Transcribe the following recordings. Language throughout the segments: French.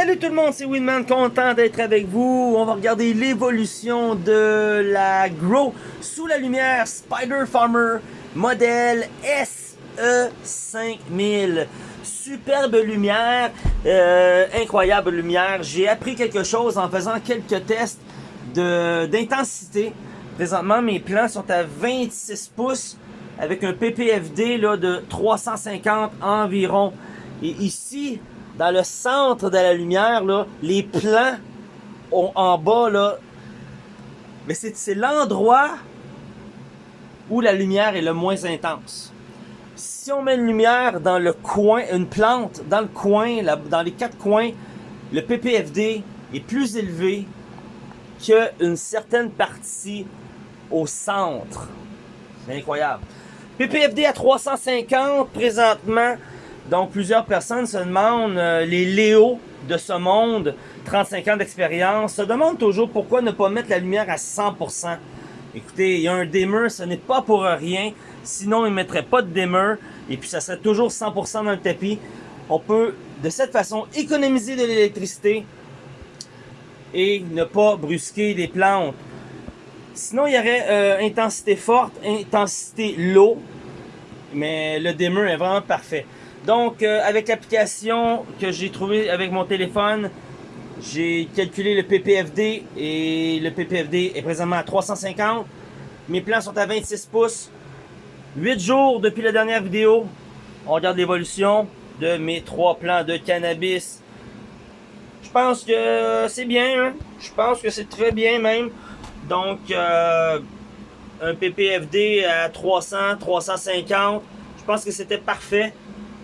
Salut tout le monde, c'est Winman, content d'être avec vous. On va regarder l'évolution de la Grow sous la lumière Spider Farmer modèle SE5000. Superbe lumière, euh, incroyable lumière. J'ai appris quelque chose en faisant quelques tests d'intensité. Présentement, mes plants sont à 26 pouces avec un PPFD là, de 350 environ. Et ici, dans le centre de la lumière, là, les plans en bas, là, mais c'est l'endroit où la lumière est le moins intense. Si on met une lumière dans le coin, une plante dans le coin, dans les quatre coins, le PPFD est plus élevé qu'une certaine partie au centre. C'est incroyable. PPFD à 350 présentement. Donc, plusieurs personnes se demandent, euh, les Léo de ce monde, 35 ans d'expérience, se demandent toujours pourquoi ne pas mettre la lumière à 100%. Écoutez, il y a un dimmer, ce n'est pas pour rien. Sinon, il ne mettrait pas de dimmer. Et puis, ça serait toujours 100% dans le tapis. On peut, de cette façon, économiser de l'électricité et ne pas brusquer les plantes. Sinon, il y aurait euh, intensité forte, intensité low. Mais le dimmer est vraiment parfait. Donc, euh, avec l'application que j'ai trouvée avec mon téléphone, j'ai calculé le PPFD et le PPFD est présentement à 350. Mes plans sont à 26 pouces. 8 jours depuis la dernière vidéo. On regarde l'évolution de mes trois plants de cannabis. Je pense que c'est bien. Hein. Je pense que c'est très bien même. Donc, euh, un PPFD à 300, 350. Je pense que c'était parfait.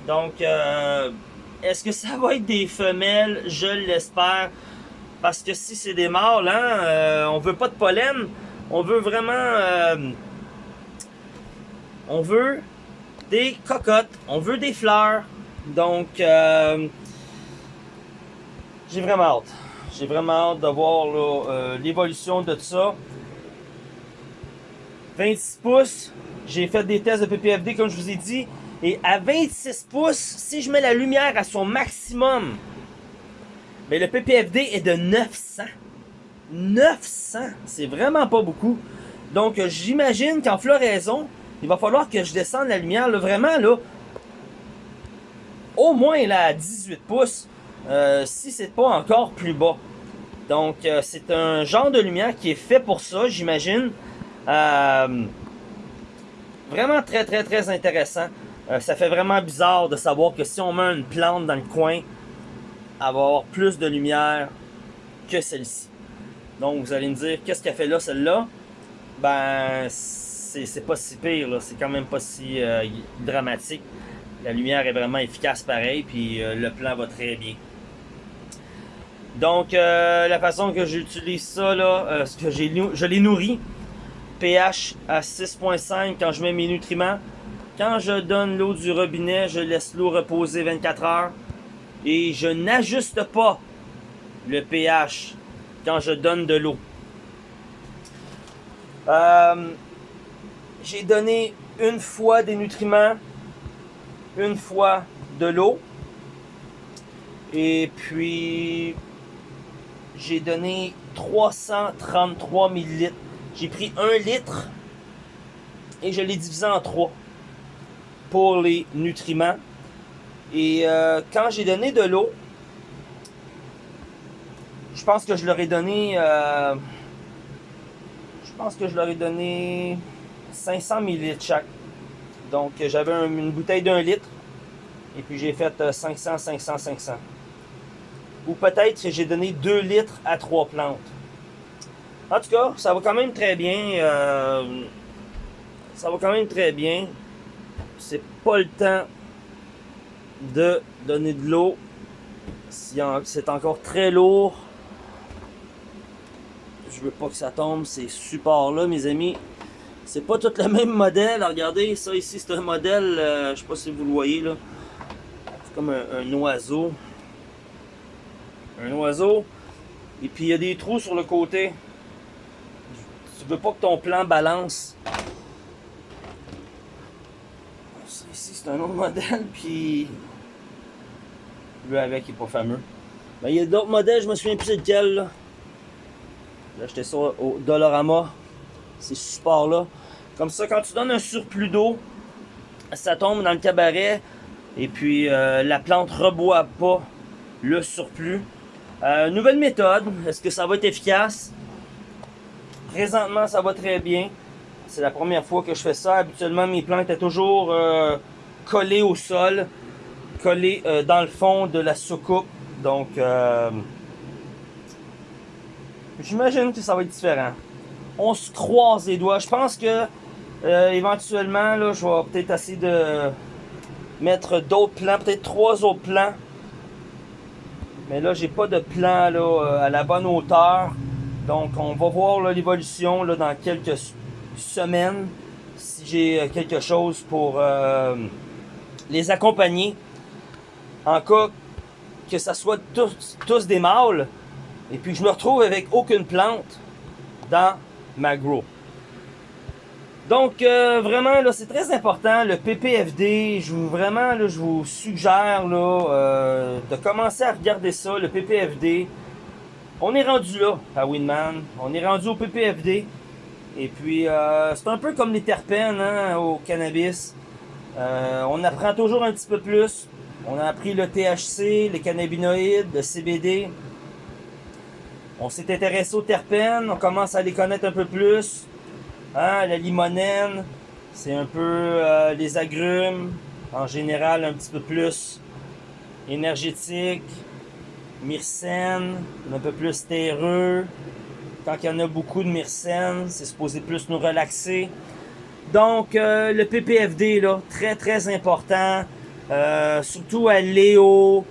Donc, euh, est-ce que ça va être des femelles? Je l'espère. Parce que si c'est des mâles, hein, euh, on veut pas de pollen. On veut vraiment... Euh, on veut des cocottes. On veut des fleurs. Donc, j'ai vraiment hâte. J'ai vraiment hâte de voir l'évolution de tout ça. 26 pouces. J'ai fait des tests de PPFD, comme je vous ai dit. Et à 26 pouces, si je mets la lumière à son maximum, mais le PPFD est de 900. 900, c'est vraiment pas beaucoup. Donc j'imagine qu'en floraison, il va falloir que je descende la lumière là, vraiment là, au moins là à 18 pouces, euh, si c'est pas encore plus bas. Donc euh, c'est un genre de lumière qui est fait pour ça, j'imagine. Euh, vraiment très très très intéressant. Euh, ça fait vraiment bizarre de savoir que si on met une plante dans le coin, elle va avoir plus de lumière que celle-ci. Donc vous allez me dire, qu'est-ce qu'elle fait là, celle-là? Ben, c'est pas si pire, c'est quand même pas si euh, dramatique. La lumière est vraiment efficace pareil, puis euh, le plan va très bien. Donc, la façon que j'utilise ça, là, ce que je l'ai nourri, pH à 6.5 quand je mets mes nutriments, quand je donne l'eau du robinet, je laisse l'eau reposer 24 heures et je n'ajuste pas le pH quand je donne de l'eau. Euh, j'ai donné une fois des nutriments, une fois de l'eau et puis j'ai donné 333 ml. J'ai pris un litre et je l'ai divisé en trois pour les nutriments. Et euh, quand j'ai donné de l'eau, je pense que je leur ai donné... Euh, je pense que je leur ai donné 500 ml chaque. Donc j'avais une bouteille d'un litre. Et puis j'ai fait 500, 500, 500. Ou peut-être que j'ai donné 2 litres à 3 plantes. En tout cas, ça va quand même très bien. Euh, ça va quand même très bien c'est pas le temps de donner de l'eau. C'est encore très lourd. Je veux pas que ça tombe, ces supports-là, mes amis. C'est pas tout le même modèle. Regardez, ça ici, c'est un modèle, euh, je sais pas si vous le voyez là. C'est comme un, oiseau. Un oiseau. Et puis il y a des trous sur le côté. Tu veux pas que ton plan balance. Ici, c'est un autre modèle, puis lui avec, il est pas fameux. Ben, il y a d'autres modèles, je me souviens plus c'est lequel. Là, là j'étais sur au Dollarama. Ces supports-là. Comme ça, quand tu donnes un surplus d'eau, ça tombe dans le cabaret. Et puis, euh, la plante reboit pas le surplus. Euh, nouvelle méthode. Est-ce que ça va être efficace? Présentement, ça va très bien. C'est la première fois que je fais ça. Habituellement, mes plantes étaient toujours euh, collées au sol, collées euh, dans le fond de la soucoupe. Donc, euh, j'imagine que ça va être différent. On se croise les doigts. Je pense que éventuellement, là, je vais peut-être essayer de mettre d'autres plants, peut-être trois autres plants. Mais là, j'ai pas de plan là, à la bonne hauteur. Donc, on va voir l'évolution dans quelques semaines si j'ai euh, quelque chose pour euh, les accompagner. En cas que ça soit tous, tous des mâles, et puis je me retrouve avec aucune plante dans ma grow. Donc euh, vraiment là c'est très important le PPFD. Je vous vraiment là, je vous suggère là de commencer à regarder ça le PPFD. On est rendu là à Winman. On est rendu au PPFD. Et puis, euh, c'est un peu comme les terpènes hein, au cannabis. Euh, on apprend toujours un petit peu plus. On a appris le THC, les cannabinoïdes, le CBD. On s'est intéressé aux terpènes, on commence à les connaître un peu plus. Hein, la limonène, c'est un peu euh, les agrumes, en général un petit peu plus énergétique. Myrcène, un peu plus terreux. Quand il y en a beaucoup de myrcène, c'est supposé plus nous relaxer. Donc, euh, le PPFD, là, très très important. Euh, surtout à Léo,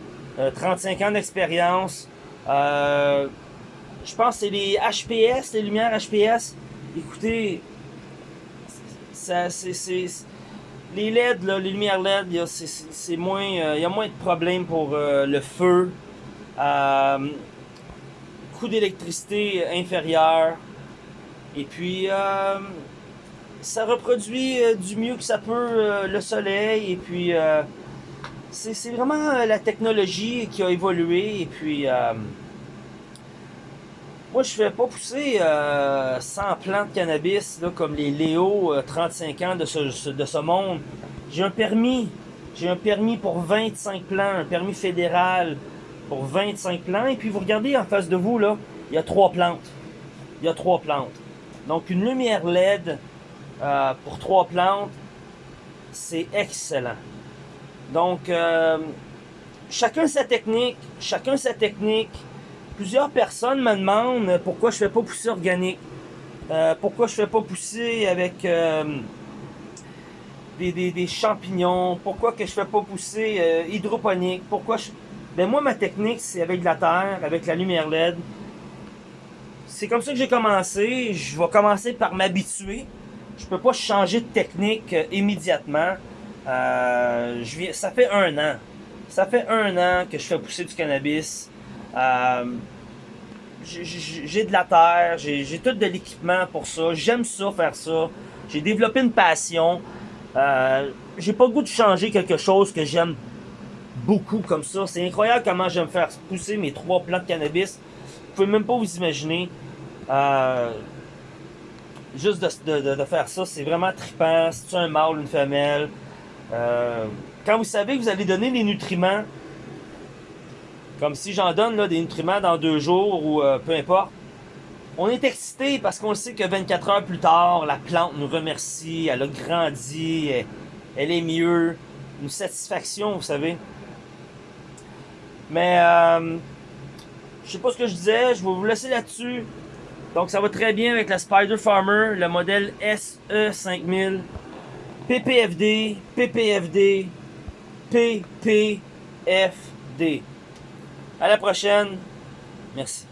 35 euh, ans d'expérience. je pense que c'est les HPS, les lumières HPS. Écoutez, ça, c'est, les LED, là, les lumières LED, c'est, moins, il y a moins de problèmes pour le feu. Euh, coût d'électricité inférieur. Et puis, euh, ça reproduit euh, du mieux que ça peut le soleil. Et puis, c'est vraiment la technologie qui a évolué. Et puis, moi, je fais pas pousser 100 plants de cannabis là, comme les Léo 35 ans de ce, de ce monde. J'ai un permis. J'ai un permis pour 25 plants, un permis fédéral pour 25 plants. Et puis vous regardez en face de vous, là, il y a trois plantes. Il y a trois plantes. Donc une lumière LED euh, pour trois plantes, c'est excellent. Donc euh, chacun sa technique, chacun sa technique. Plusieurs personnes me demandent pourquoi je fais pas pousser organique. Euh, pourquoi je fais pas pousser avec des, des, champignons. Pourquoi que je fais pas pousser hydroponique. Pourquoi je ben moi, ma technique, c'est avec de la terre, avec la lumière LED. C'est comme ça que j'ai commencé. Je vais commencer par m'habituer. Je peux pas changer de technique euh, immédiatement. Euh, ça fait un an. Ça fait un an que je fais pousser du cannabis. Euh, j'ai de la terre, j'ai tout de l'équipement pour ça. J'aime ça, faire ça. J'ai développé une passion. Euh, j'ai pas le goût de changer quelque chose que j'aime beaucoup comme ça. C'est incroyable comment j'aime faire pousser mes trois plants de cannabis. Vous pouvez même pas vous imaginer. Euh, juste de, faire ça, c'est vraiment trippant. C'est un mâle, une femelle. Euh, quand vous savez que vous allez donner les nutriments, comme si j'en donne là, des nutriments dans deux jours ou euh, peu importe, on est excité parce qu'on sait que 24 heures plus tard, la plante nous remercie, elle a grandi, elle est mieux. Une satisfaction, vous savez. Mais euh, je sais pas ce que je disais, je vais vous laisser là-dessus. Donc ça va très bien avec la Spider Farmer, le modèle SE5000, PPFD, PPFD, PPFD. À la prochaine. Merci.